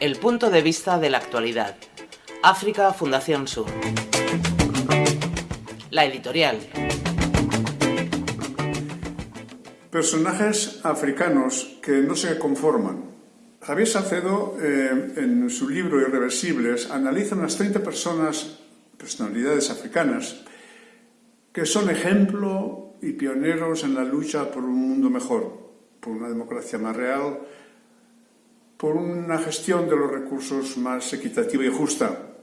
El punto de vista de la actualidad. África Fundación Sur. La editorial. Personajes africanos que no se conforman. Javier Salcedo, eh, en su libro Irreversibles, analiza unas 30 personas, personalidades africanas, que son ejemplo y pioneros en la lucha por un mundo mejor, por una democracia más real, por una gestión de los recursos más equitativa y justa.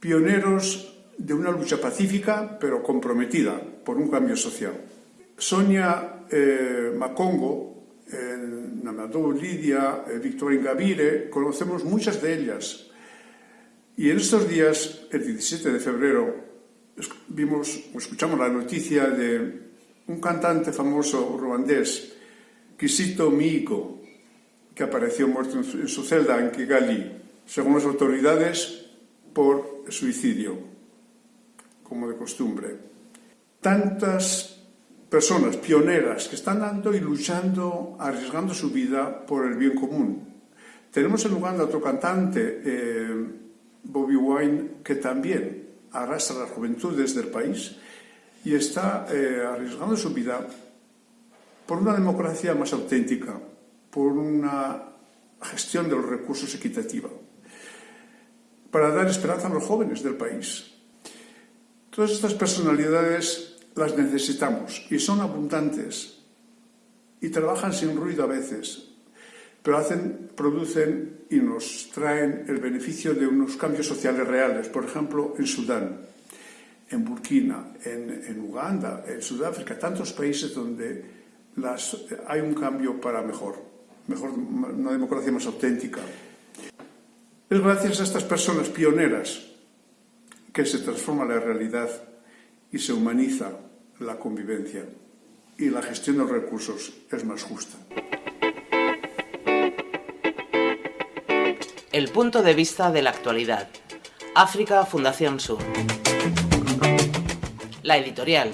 Pioneros de una lucha pacífica pero comprometida por un cambio social. Sonia eh, Macongo, eh, Namadou Lidia, eh, Victoria Ingavire, conocemos muchas de ellas. Y en estos días, el 17 de febrero, vimos, escuchamos la noticia de un cantante famoso ruandés, Kisito Miiko, que apareció muerto en su celda en Kigali, según las autoridades, por suicidio, como de costumbre. Tantas personas pioneras que están dando y luchando, arriesgando su vida por el bien común. Tenemos en Uganda otro cantante, eh, Bobby Wine, que también arrastra las juventudes del país y está eh, arriesgando su vida por una democracia más auténtica, por una gestión de los recursos equitativa, para dar esperanza a los jóvenes del país. Todas estas personalidades las necesitamos y son abundantes y trabajan sin ruido a veces, pero hacen, producen y nos traen el beneficio de unos cambios sociales reales, por ejemplo, en Sudán, en Burkina, en, Uganda, en Sudáfrica, tantos países donde hay un cambio para mejor mejor una democracia más auténtica. Es gracias a estas personas pioneras que se transforma la realidad y se humaniza la convivencia y la gestión de los recursos es más justa. El punto de vista de la actualidad. África Fundación Sur. La editorial.